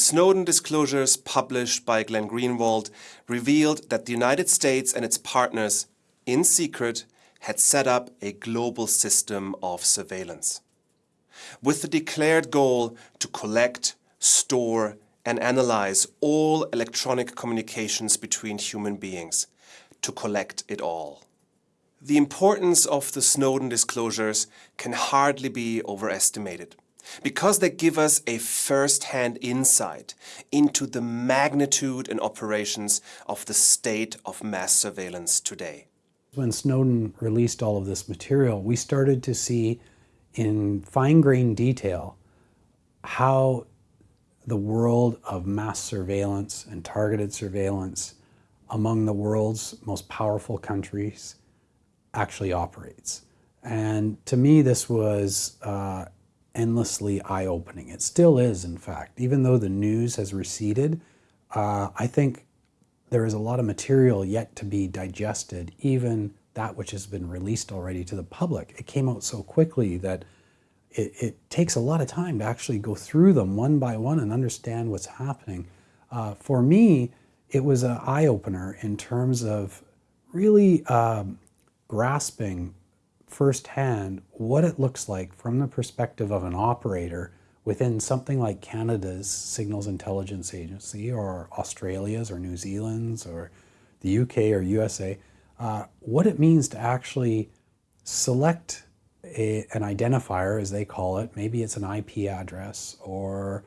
Snowden disclosures published by Glenn Greenwald revealed that the United States and its partners, in secret, had set up a global system of surveillance. With the declared goal to collect, store and analyze all electronic communications between human beings, to collect it all. The importance of the Snowden disclosures can hardly be overestimated because they give us a first-hand insight into the magnitude and operations of the state of mass surveillance today. When Snowden released all of this material, we started to see in fine-grained detail how the world of mass surveillance and targeted surveillance among the world's most powerful countries actually operates. And to me, this was uh, endlessly eye-opening. It still is, in fact. Even though the news has receded, uh, I think there is a lot of material yet to be digested, even that which has been released already to the public. It came out so quickly that it, it takes a lot of time to actually go through them one by one and understand what's happening. Uh, for me, it was an eye-opener in terms of really um, grasping firsthand what it looks like from the perspective of an operator within something like Canada's Signals Intelligence Agency or Australia's or New Zealand's or the UK or USA, uh, what it means to actually select a, an identifier, as they call it, maybe it's an IP address or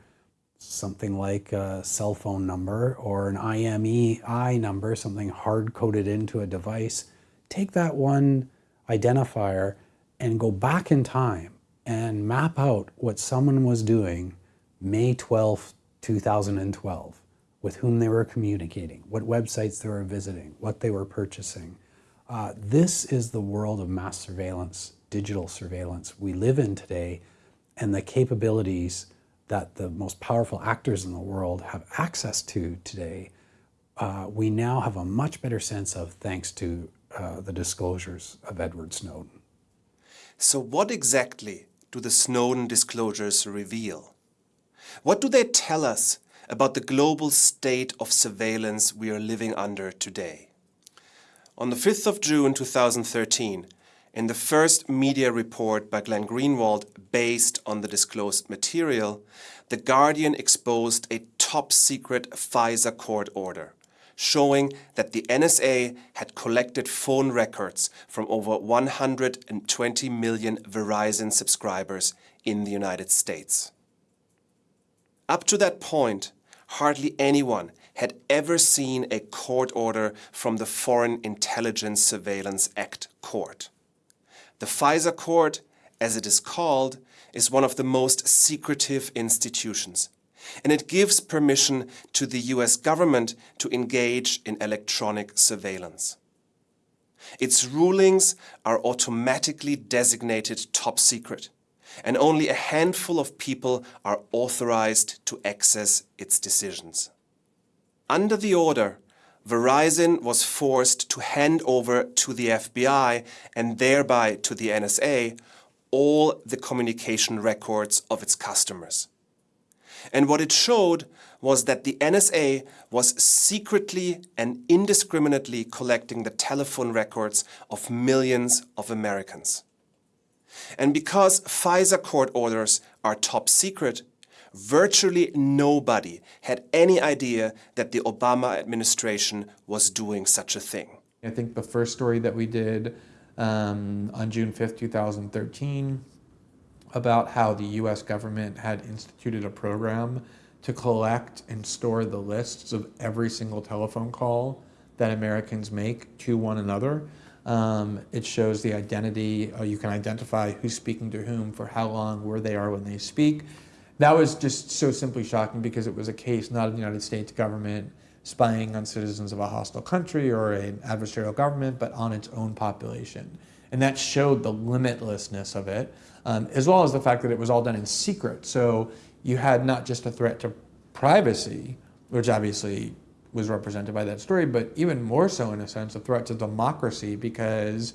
something like a cell phone number or an IMEI number, something hard-coded into a device, take that one identifier and go back in time and map out what someone was doing May 12, 2012, with whom they were communicating, what websites they were visiting, what they were purchasing. Uh, this is the world of mass surveillance, digital surveillance we live in today, and the capabilities that the most powerful actors in the world have access to today, uh, we now have a much better sense of thanks to uh, the disclosures of Edward Snowden. So what exactly do the Snowden disclosures reveal? What do they tell us about the global state of surveillance we are living under today? On the 5th of June 2013, in the first media report by Glenn Greenwald based on the disclosed material, The Guardian exposed a top-secret FISA court order showing that the NSA had collected phone records from over 120 million Verizon subscribers in the United States. Up to that point, hardly anyone had ever seen a court order from the Foreign Intelligence Surveillance Act court. The FISA court, as it is called, is one of the most secretive institutions and it gives permission to the US government to engage in electronic surveillance. Its rulings are automatically designated top secret, and only a handful of people are authorized to access its decisions. Under the order, Verizon was forced to hand over to the FBI and thereby to the NSA all the communication records of its customers. And what it showed was that the NSA was secretly and indiscriminately collecting the telephone records of millions of Americans. And because FISA court orders are top secret, virtually nobody had any idea that the Obama administration was doing such a thing. I think the first story that we did um, on June 5th, 2013 about how the US government had instituted a program to collect and store the lists of every single telephone call that Americans make to one another. Um, it shows the identity, uh, you can identify who's speaking to whom for how long, where they are when they speak. That was just so simply shocking because it was a case not of the United States government spying on citizens of a hostile country or an adversarial government, but on its own population. And that showed the limitlessness of it um, as well as the fact that it was all done in secret. So you had not just a threat to privacy, which obviously was represented by that story, but even more so in a sense, a threat to democracy because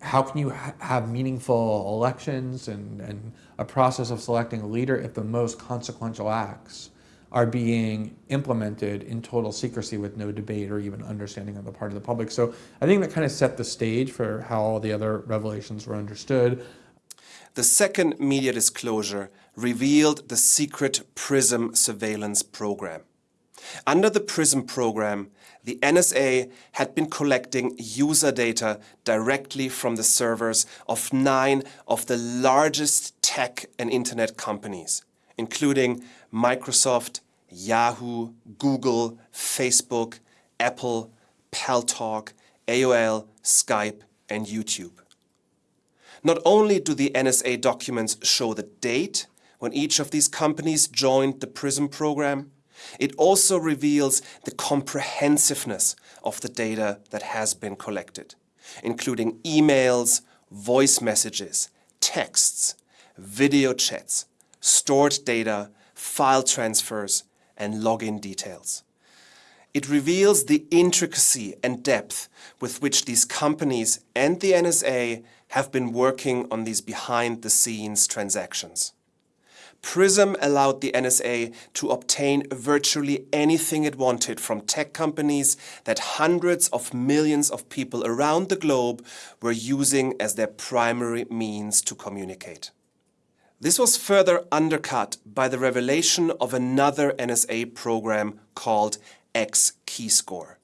how can you ha have meaningful elections and, and a process of selecting a leader if the most consequential acts are being implemented in total secrecy with no debate or even understanding on the part of the public. So I think that kind of set the stage for how all the other revelations were understood. The second media disclosure revealed the secret PRISM surveillance program. Under the PRISM program, the NSA had been collecting user data directly from the servers of nine of the largest tech and internet companies, including Microsoft, Yahoo, Google, Facebook, Apple, Paltalk, AOL, Skype, and YouTube. Not only do the NSA documents show the date when each of these companies joined the PRISM program, it also reveals the comprehensiveness of the data that has been collected, including emails, voice messages, texts, video chats, stored data, file transfers, and login details. It reveals the intricacy and depth with which these companies and the NSA have been working on these behind-the-scenes transactions. PRISM allowed the NSA to obtain virtually anything it wanted from tech companies that hundreds of millions of people around the globe were using as their primary means to communicate. This was further undercut by the revelation of another NSA program called X-Keyscore.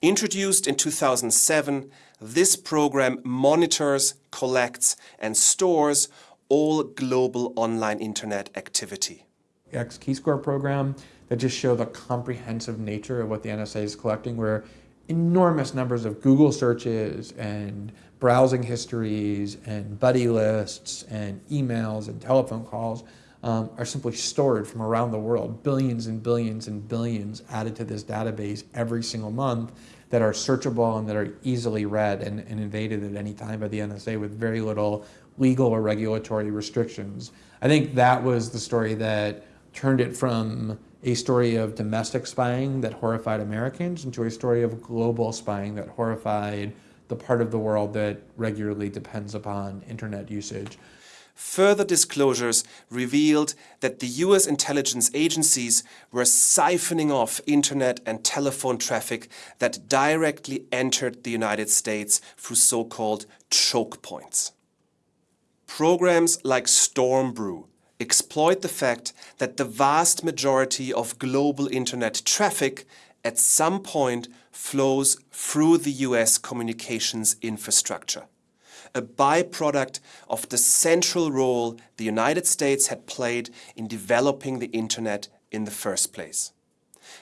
Introduced in 2007, this program monitors, collects and stores all global online internet activity. The X-Keyscore program that just show the comprehensive nature of what the NSA is collecting where enormous numbers of Google searches and browsing histories and buddy lists and emails and telephone calls um, are simply stored from around the world, billions and billions and billions added to this database every single month that are searchable and that are easily read and, and invaded at any time by the NSA with very little legal or regulatory restrictions. I think that was the story that turned it from a story of domestic spying that horrified Americans into a story of global spying that horrified the part of the world that regularly depends upon internet usage. Further disclosures revealed that the US intelligence agencies were siphoning off internet and telephone traffic that directly entered the United States through so-called choke points. Programs like Stormbrew exploit the fact that the vast majority of global internet traffic at some point flows through the US communications infrastructure, a byproduct of the central role the United States had played in developing the internet in the first place.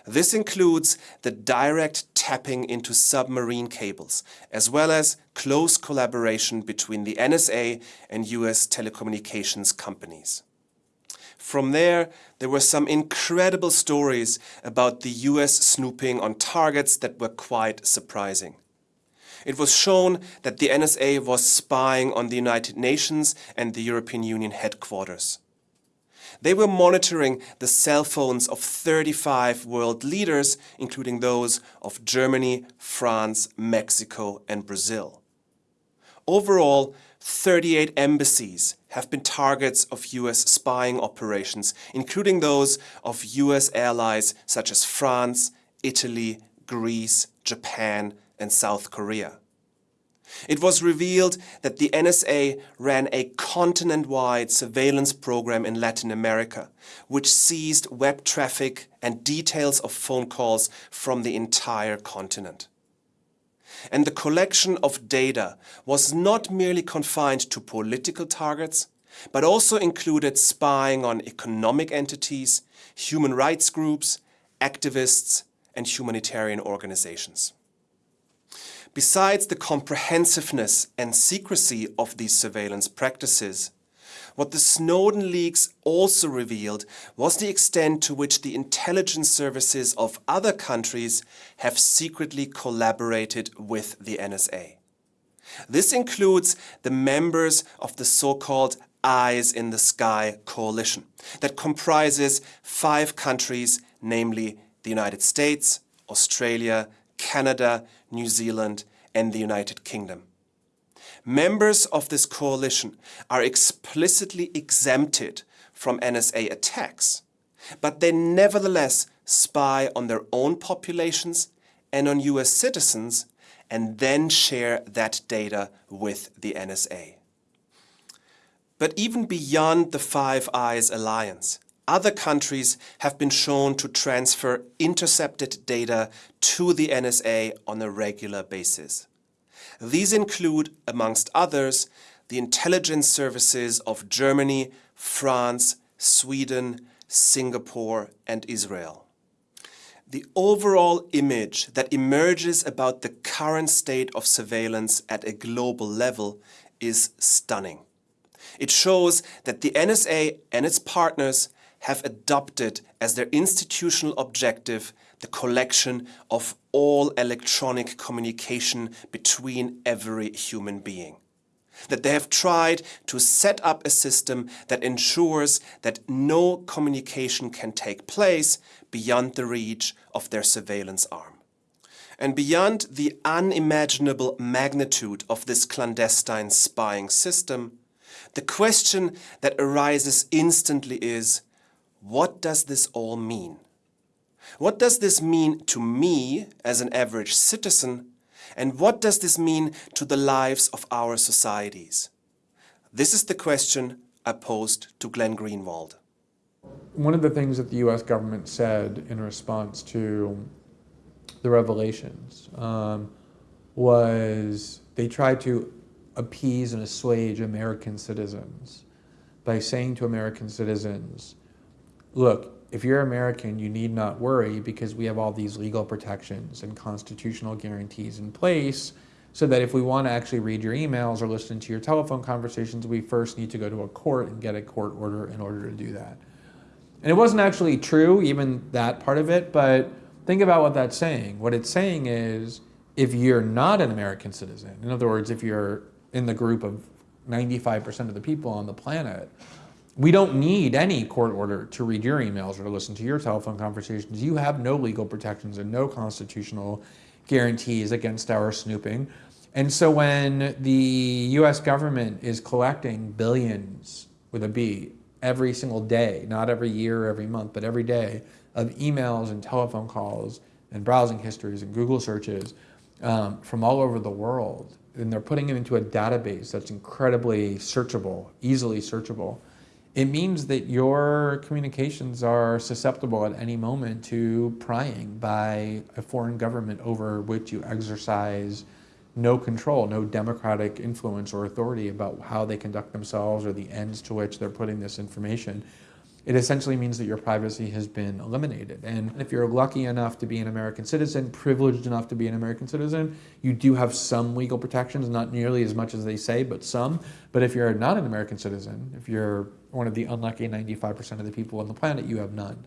This includes the direct tapping into submarine cables, as well as close collaboration between the NSA and US telecommunications companies. From there, there were some incredible stories about the US snooping on targets that were quite surprising. It was shown that the NSA was spying on the United Nations and the European Union headquarters. They were monitoring the cell phones of 35 world leaders, including those of Germany, France, Mexico and Brazil. Overall, 38 embassies have been targets of US spying operations, including those of US allies such as France, Italy, Greece, Japan and South Korea. It was revealed that the NSA ran a continent-wide surveillance program in Latin America, which seized web traffic and details of phone calls from the entire continent. And the collection of data was not merely confined to political targets, but also included spying on economic entities, human rights groups, activists and humanitarian organizations. Besides the comprehensiveness and secrecy of these surveillance practices, what the Snowden leaks also revealed was the extent to which the intelligence services of other countries have secretly collaborated with the NSA. This includes the members of the so-called Eyes in the Sky coalition that comprises five countries, namely the United States, Australia, Canada, New Zealand and the United Kingdom. Members of this coalition are explicitly exempted from NSA attacks, but they nevertheless spy on their own populations and on US citizens and then share that data with the NSA. But even beyond the Five Eyes alliance, other countries have been shown to transfer intercepted data to the NSA on a regular basis. These include, amongst others, the intelligence services of Germany, France, Sweden, Singapore and Israel. The overall image that emerges about the current state of surveillance at a global level is stunning. It shows that the NSA and its partners have adopted as their institutional objective the collection of all electronic communication between every human being. That they have tried to set up a system that ensures that no communication can take place beyond the reach of their surveillance arm. And beyond the unimaginable magnitude of this clandestine spying system, the question that arises instantly is, what does this all mean? What does this mean to me as an average citizen? And what does this mean to the lives of our societies? This is the question I posed to Glenn Greenwald. One of the things that the US government said in response to the revelations um, was they tried to appease and assuage American citizens by saying to American citizens, look, if you're American, you need not worry because we have all these legal protections and constitutional guarantees in place so that if we want to actually read your emails or listen to your telephone conversations, we first need to go to a court and get a court order in order to do that. And it wasn't actually true, even that part of it, but think about what that's saying. What it's saying is if you're not an American citizen, in other words, if you're in the group of 95% of the people on the planet, we don't need any court order to read your emails or to listen to your telephone conversations. You have no legal protections and no constitutional guarantees against our snooping. And so when the US government is collecting billions with a B every single day, not every year, every month, but every day, of emails and telephone calls and browsing histories and Google searches um, from all over the world, and they're putting it into a database that's incredibly searchable, easily searchable it means that your communications are susceptible at any moment to prying by a foreign government over which you exercise no control, no democratic influence or authority about how they conduct themselves or the ends to which they're putting this information it essentially means that your privacy has been eliminated. And if you're lucky enough to be an American citizen, privileged enough to be an American citizen, you do have some legal protections, not nearly as much as they say, but some. But if you're not an American citizen, if you're one of the unlucky 95% of the people on the planet, you have none.